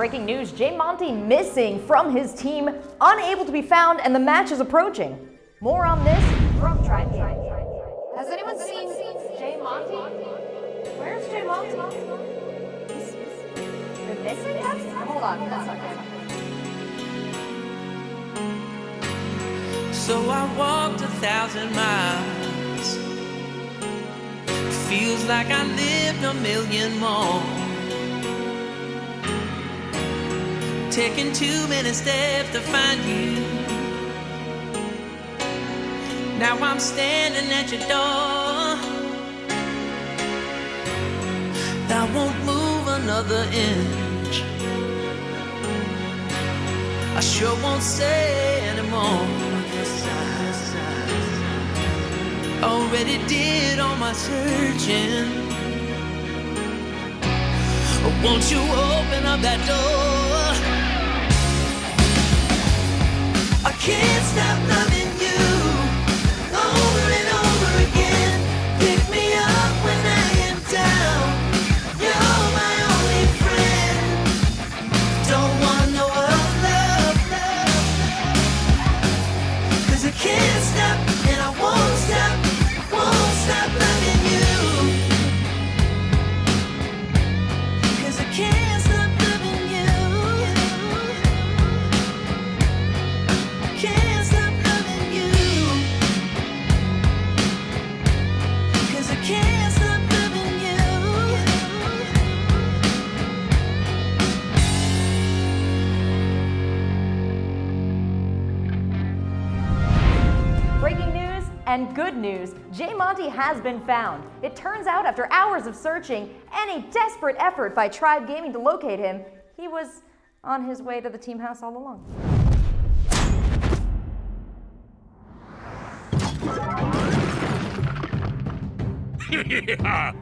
breaking news. Jay Monty missing from his team, unable to be found, and the match is approaching. More on this from Tribe Has anyone seen Jay Monty? Where's Jay Monty? He's been missing? That's, hold on, that's not good. So I walked a thousand miles. Feels like I lived a million more. Taking too many steps to find you. Now I'm standing at your door. I won't move another inch. I sure won't say anymore. Already did all my searching. Won't you open up that door? And good news. Jay Monty has been found. It turns out after hours of searching and a desperate effort by Tribe Gaming to locate him, he was on his way to the team house all along. yeah,